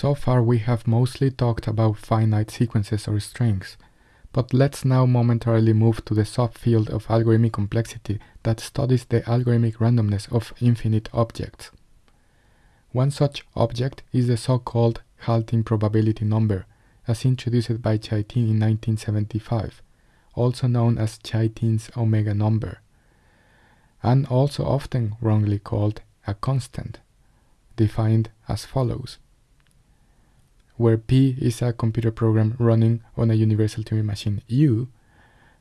So far we have mostly talked about finite sequences or strings, but let's now momentarily move to the subfield of algorithmic complexity that studies the algorithmic randomness of infinite objects. One such object is the so-called halting probability number, as introduced by Chaitin in 1975, also known as Chaitin's omega number, and also often wrongly called a constant, defined as follows where P is a computer program running on a universal Turing machine U,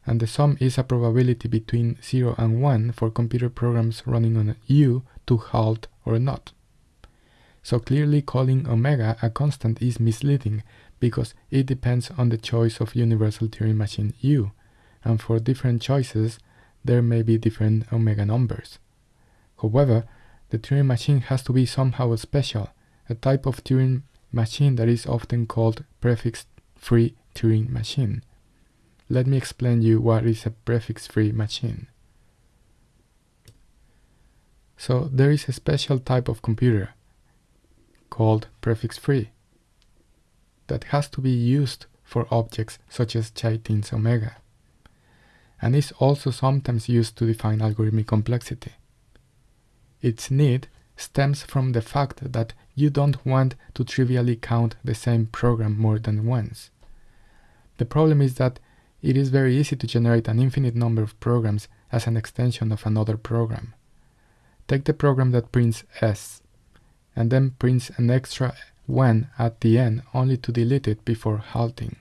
and the sum is a probability between 0 and 1 for computer programs running on U to halt or not. So clearly calling omega a constant is misleading because it depends on the choice of universal Turing machine U, and for different choices there may be different omega numbers. However, the Turing machine has to be somehow special, a type of Turing machine that is often called prefix-free Turing machine. Let me explain you what is a prefix-free machine. So there is a special type of computer called prefix-free that has to be used for objects such as Chaitin's omega and is also sometimes used to define algorithmic complexity. Its need stems from the fact that you don't want to trivially count the same program more than once. The problem is that it is very easy to generate an infinite number of programs as an extension of another program. Take the program that prints S, and then prints an extra 1 at the end only to delete it before halting.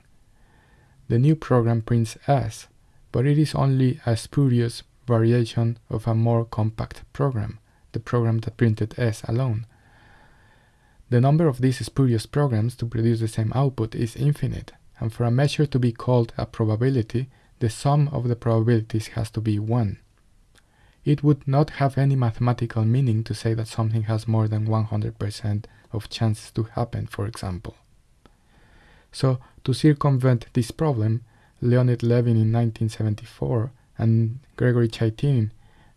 The new program prints S, but it is only a spurious variation of a more compact program, the program that printed S alone. The number of these spurious programs to produce the same output is infinite, and for a measure to be called a probability, the sum of the probabilities has to be 1. It would not have any mathematical meaning to say that something has more than 100% of chances to happen, for example. So, to circumvent this problem, Leonid Levin in 1974 and Gregory Chaitin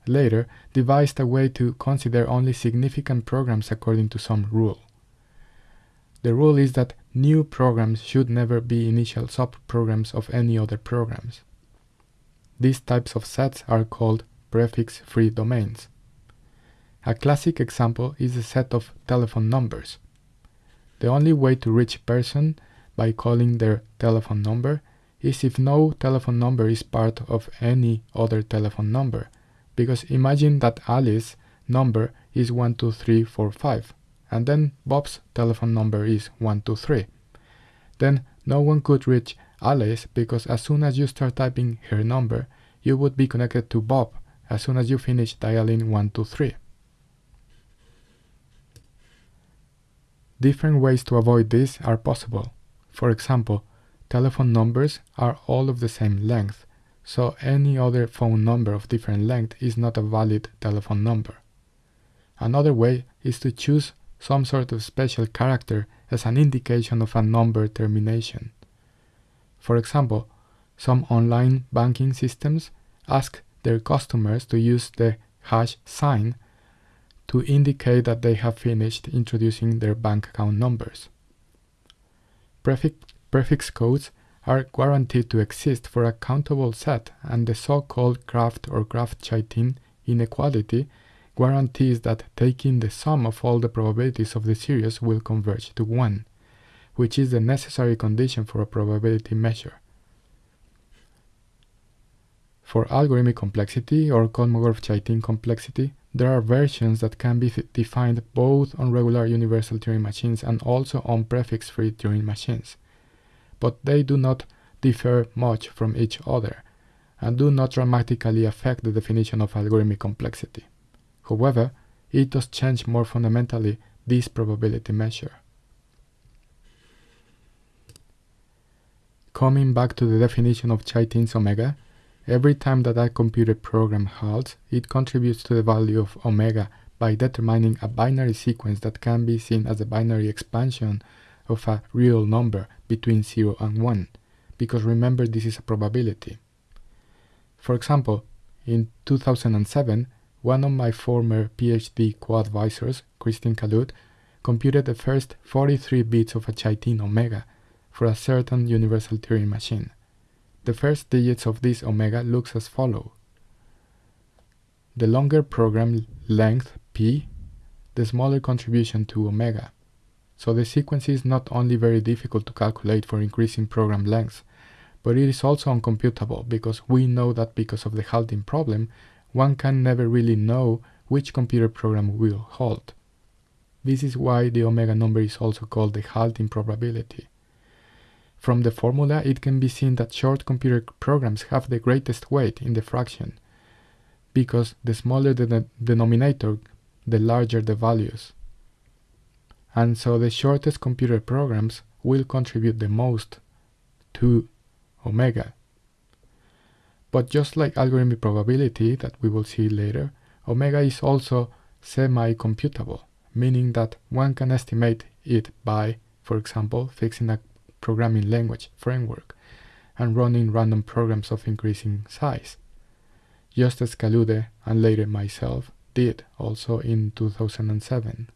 later devised a way to consider only significant programs according to some rule. The rule is that new programs should never be initial subprograms of any other programs. These types of sets are called prefix-free domains. A classic example is the set of telephone numbers. The only way to reach a person by calling their telephone number is if no telephone number is part of any other telephone number, because imagine that Alice's number is 12345 and then Bob's telephone number is 123. Then no one could reach Alice because as soon as you start typing her number, you would be connected to Bob as soon as you finish dialing 123. Different ways to avoid this are possible. For example, telephone numbers are all of the same length, so any other phone number of different length is not a valid telephone number. Another way is to choose some sort of special character as an indication of a number termination. For example, some online banking systems ask their customers to use the hash sign to indicate that they have finished introducing their bank account numbers. Prefix, prefix codes are guaranteed to exist for a countable set and the so-called Kraft or Kraft-Chaitin inequality guarantees that taking the sum of all the probabilities of the series will converge to 1, which is the necessary condition for a probability measure. For algorithmic complexity or Kolmogorov-Chaitin complexity, there are versions that can be defined both on regular universal Turing machines and also on prefix-free Turing machines. But they do not differ much from each other and do not dramatically affect the definition of algorithmic complexity. However, it does change more fundamentally this probability measure. Coming back to the definition of Chaitin's omega, every time that a computer program halts, it contributes to the value of omega by determining a binary sequence that can be seen as a binary expansion of a real number between 0 and 1, because remember this is a probability. For example, in 2007, one of my former PhD co-advisors, Cristian Calude, computed the first 43 bits of a Chaitin omega for a certain universal Turing machine. The first digits of this omega looks as follow. The longer program length p, the smaller contribution to omega. So the sequence is not only very difficult to calculate for increasing program length, but it is also uncomputable because we know that because of the halting problem, one can never really know which computer program will halt. This is why the omega number is also called the halting probability. From the formula, it can be seen that short computer programs have the greatest weight in the fraction, because the smaller the de denominator, the larger the values. And so the shortest computer programs will contribute the most to omega. But just like algorithmic probability that we will see later, omega is also semi-computable, meaning that one can estimate it by, for example, fixing a programming language framework and running random programs of increasing size, just as Calude and later myself did also in 2007.